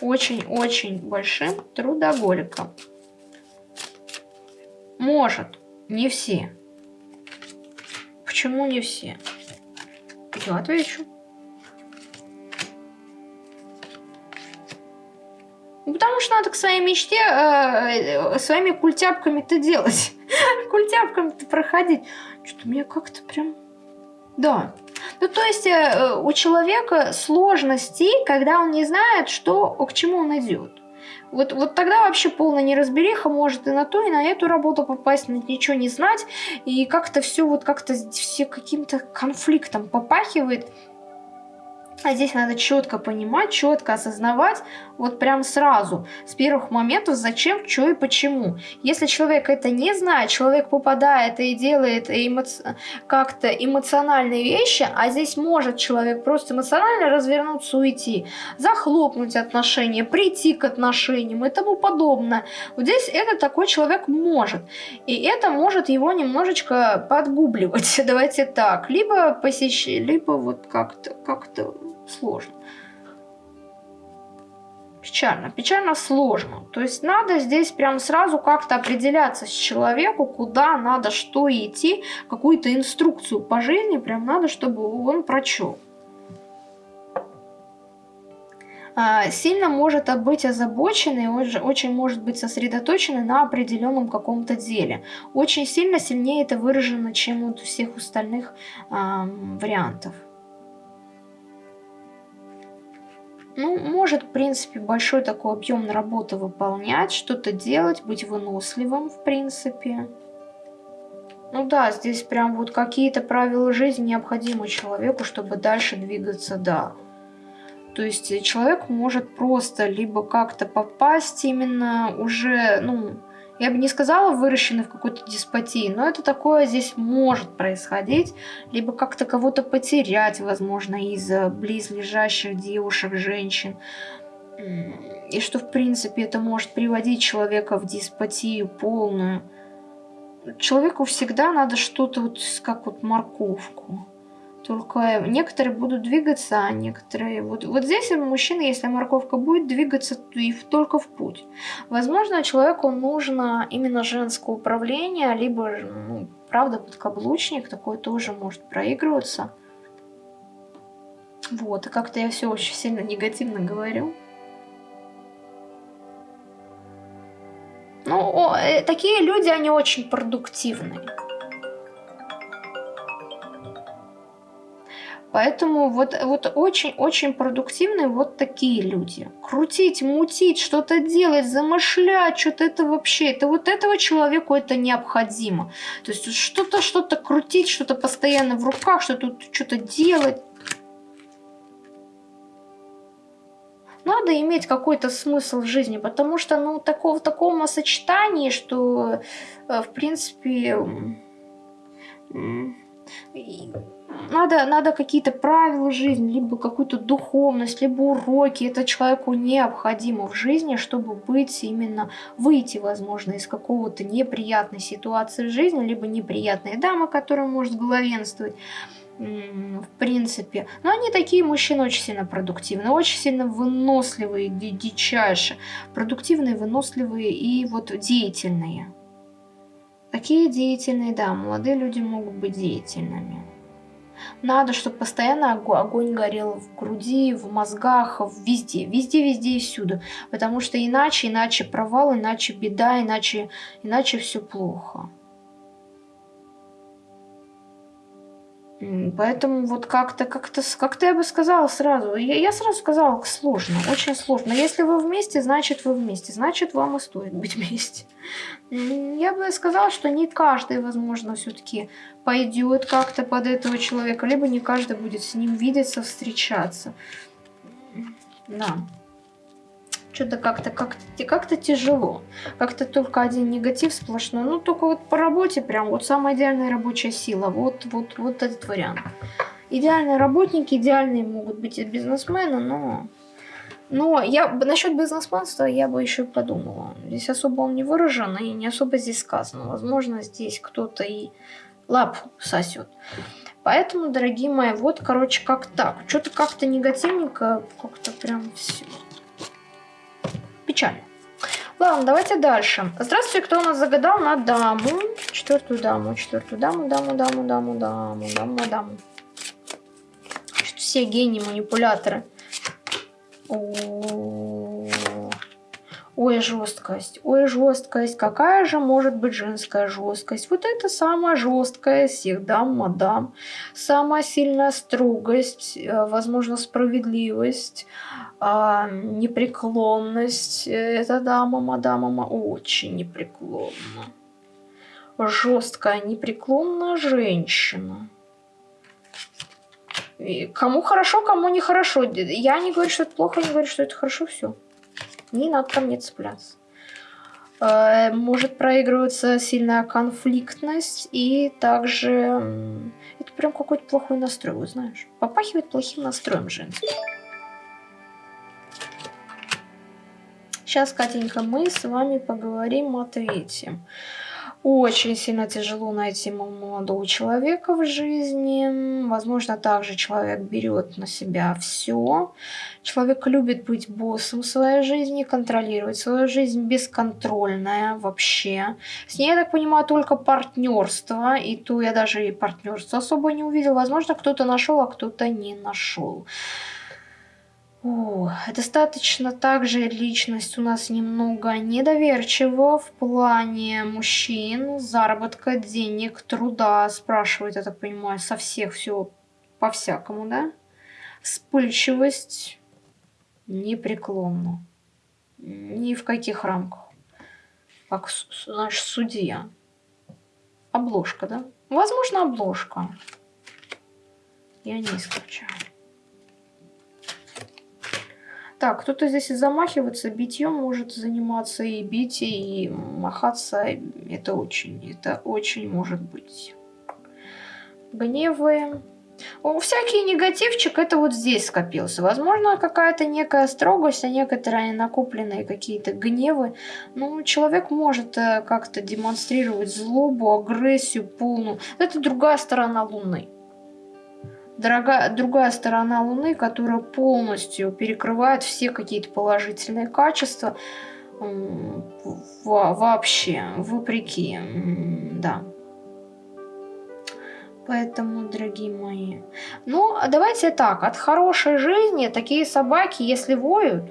Очень-очень большим трудоголиком. Может, не все. Почему не все? Я отвечу. Ну, потому что надо к своей мечте э, своими культяпками-то делать. культяпками-то проходить. Что-то мне как-то прям... Да. Ну, то есть э, у человека сложности, когда он не знает, что, к чему он идет. Вот, вот тогда вообще полная неразбериха может и на ту, и на эту работу попасть, ничего не знать, и как-то все вот как-то все каким-то конфликтом попахивает. А здесь надо четко понимать, четко осознавать, вот прям сразу, с первых моментов, зачем, что и почему. Если человек это не знает, человек попадает и делает эмоци... как-то эмоциональные вещи, а здесь может человек просто эмоционально развернуться, уйти, захлопнуть отношения, прийти к отношениям и тому подобное. Вот здесь это такой человек может. И это может его немножечко подгубливать, давайте так. Либо посещать, либо вот как-то, как-то сложно. Печально, печально сложно. То есть надо здесь прям сразу как-то определяться с человеку, куда надо что идти, какую-то инструкцию по жизни прям надо, чтобы он прочел. А, сильно может быть озабоченный, очень может быть сосредоточенный на определенном каком-то деле. Очень сильно сильнее это выражено, чем у всех остальных а, вариантов. Ну, может, в принципе, большой такой объем работы выполнять, что-то делать, быть выносливым, в принципе. Ну да, здесь прям вот какие-то правила жизни необходимы человеку, чтобы дальше двигаться, да. То есть человек может просто либо как-то попасть именно уже, ну, я бы не сказала выращены в какой-то деспотии, но это такое здесь может происходить, либо как-то кого-то потерять, возможно, из-за близлежащих девушек, женщин. И что, в принципе, это может приводить человека в деспотию полную. Человеку всегда надо что-то вот, как вот морковку. Только некоторые будут двигаться, а некоторые... Вот, вот здесь мужчина, если морковка будет двигаться, то и только в путь. Возможно, человеку нужно именно женское управление, либо, ну, правда, подкаблучник, такой тоже может проигрываться. Вот, и как-то я все очень сильно негативно говорю. Ну, о, э, такие люди, они очень продуктивные. Поэтому вот, вот очень-очень продуктивные вот такие люди. Крутить, мутить, что-то делать, замышлять, что-то это вообще, это вот этого человеку это необходимо. То есть что-то, что-то крутить, что-то постоянно в руках, что-то что делать. надо иметь какой-то смысл в жизни, потому что, ну, такого, в таком сочетании, что, э, в принципе, надо, надо какие-то правила жизни, либо какую-то духовность, либо уроки. Это человеку необходимо в жизни, чтобы быть именно, выйти, возможно, из какого-то неприятной ситуации в жизни, либо неприятной дамы, которая может главенствовать в принципе. Но они такие мужчины очень сильно продуктивные, очень сильно выносливые, дичайше. Продуктивные, выносливые и вот деятельные. Такие деятельные, да, молодые люди могут быть деятельными. Надо, чтобы постоянно огонь горел в груди, в мозгах, везде, везде, везде и всюду. Потому что иначе, иначе провал, иначе беда, иначе, иначе все плохо. Поэтому вот как-то, как-то, как-то я бы сказала сразу, я, я сразу сказала, сложно, очень сложно. Если вы вместе, значит вы вместе, значит вам и стоит быть вместе. Я бы сказала, что не каждый, возможно, все-таки пойдет как-то под этого человека, либо не каждый будет с ним видеться, встречаться. Да что-то как-то как как-то тяжело. Как-то только один негатив сплошной. Ну, только вот по работе прям вот самая идеальная рабочая сила. Вот, вот, вот этот вариант. Идеальные работники, идеальные могут быть и бизнесмены, но... Но я насчет бизнесменства я бы еще подумала. Здесь особо он не выражен и не особо здесь сказано. Возможно, здесь кто-то и лапу сосет. Поэтому, дорогие мои, вот, короче, как так. Что-то как-то негативненько, как-то прям все печально. Ладно, давайте дальше. Здравствуйте, кто у нас загадал на даму? Четвертую даму, четвертую даму, даму, даму, даму, даму, даму, даму. Все гении, манипуляторы. О -о -о. Ой, жесткость. Ой, жесткость. Какая же может быть женская жесткость? Вот это самая жесткая всех дам, мадам. Самая сильная строгость, э, возможно, справедливость а, непреклонность. Это дама, мадама, очень непреклонна. Жесткая, непреклонная женщина. Кому хорошо, кому нехорошо. Я не говорю, что это плохо, не говорю, что это хорошо, все. Не надо ко мне цепляться. Э, может проигрываться сильная конфликтность и также это прям какой-то плохой настрой, знаешь. Попахивает плохим настроем женским. Сейчас, Катенька, мы с вами поговорим о третьем. Очень сильно тяжело найти молодого человека в жизни. Возможно, также человек берет на себя все. Человек любит быть боссом своей жизни, контролировать свою жизнь, бесконтрольная вообще. С ней, я так понимаю, только партнерство. И то я даже и партнерство особо не увидел. Возможно, кто-то нашел, а кто-то не нашел. О, достаточно также личность у нас немного недоверчива в плане мужчин, заработка денег, труда, спрашивает, я так понимаю, со всех все по-всякому, да? Вспыльчивость непреклонна. Ни в каких рамках. Как наш судья. Обложка, да? Возможно, обложка. Я не исключаю. Так, кто-то здесь и замахиваться, битьем может заниматься, и бить, и махаться. Это очень, это очень может быть. Гневы. О, всякий негативчик это вот здесь скопился. Возможно, какая-то некая строгость, а некоторые накопленные какие-то гневы. Ну, человек может э, как-то демонстрировать злобу, агрессию полную. Это другая сторона Луны дорогая, другая сторона Луны, которая полностью перекрывает все какие-то положительные качества вообще, вопреки, да. Поэтому, дорогие мои, ну, давайте так, от хорошей жизни такие собаки, если воют,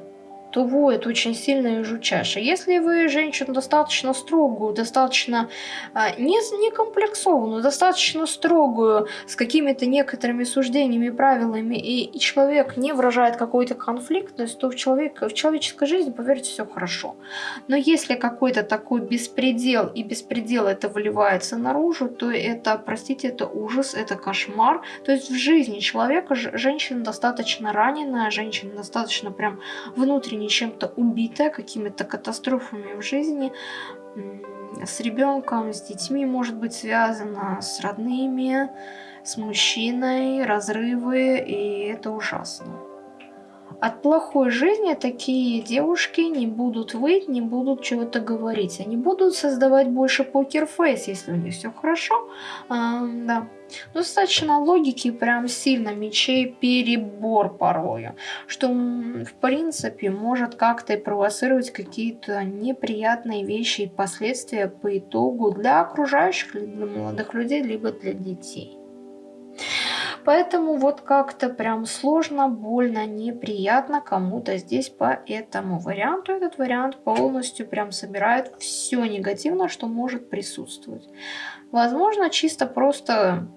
то воет очень сильно и жучаше. Если вы женщину достаточно строгую, достаточно а, не, не комплексованную, достаточно строгую, с какими-то некоторыми суждениями, правилами, и, и человек не выражает какой-то конфликтность, то в, человек, в человеческой жизни, поверьте, все хорошо. Но если какой-то такой беспредел, и беспредел это выливается наружу, то это, простите, это ужас, это кошмар. То есть в жизни человека женщина достаточно раненая, женщина достаточно прям внутренне чем-то убитая, какими-то катастрофами в жизни, с ребенком, с детьми может быть связано, с родными, с мужчиной, разрывы, и это ужасно. От плохой жизни такие девушки не будут выйти, не будут чего-то говорить. Они будут создавать больше покерфейс, если у них все хорошо. А, да. Достаточно логики, прям сильно мечей перебор порою. Что, в принципе, может как-то и провоцировать какие-то неприятные вещи и последствия по итогу для окружающих, для молодых людей, либо для детей. Поэтому вот как-то прям сложно, больно, неприятно кому-то здесь по этому варианту. Этот вариант полностью прям собирает все негативное, что может присутствовать. Возможно, чисто просто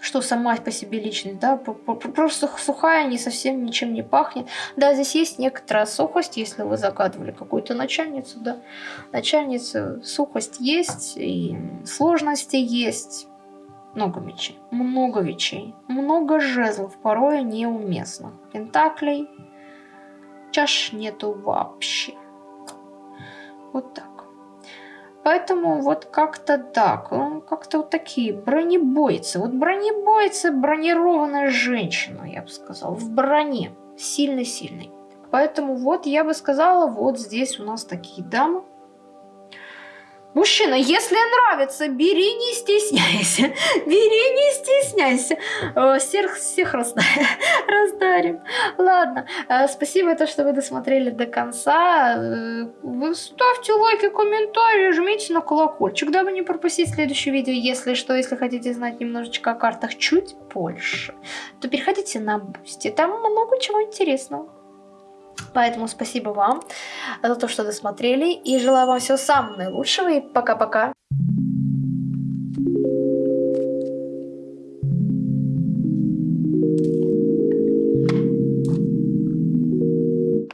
что сама по себе личность, да, просто сухая, не совсем ничем не пахнет. Да, здесь есть некоторая сухость, если вы загадывали какую-то начальницу, да, начальница, сухость есть, и сложности есть, много мечей, много мечей, много жезлов, порой неуместных. Пентаклей, чаш нету вообще. Вот так. Поэтому вот как-то так, как-то вот такие бронебойцы. Вот бронебойцы, бронированная женщина, я бы сказала, в броне, сильно-сильной. Поэтому вот я бы сказала, вот здесь у нас такие дамы. Мужчина, если нравится, бери, не стесняйся. Бери, не стесняйся. Всех, всех раздарим. Ладно, э, спасибо, то, что вы досмотрели до конца. Э, ставьте лайки, комментарии, жмите на колокольчик, дабы не пропустить следующее видео. Если что, если хотите знать немножечко о картах чуть больше, то переходите на Бусти. Там много чего интересного. Поэтому спасибо вам за то, что досмотрели. И желаю вам всего самого наилучшего. И пока-пока. Thank you.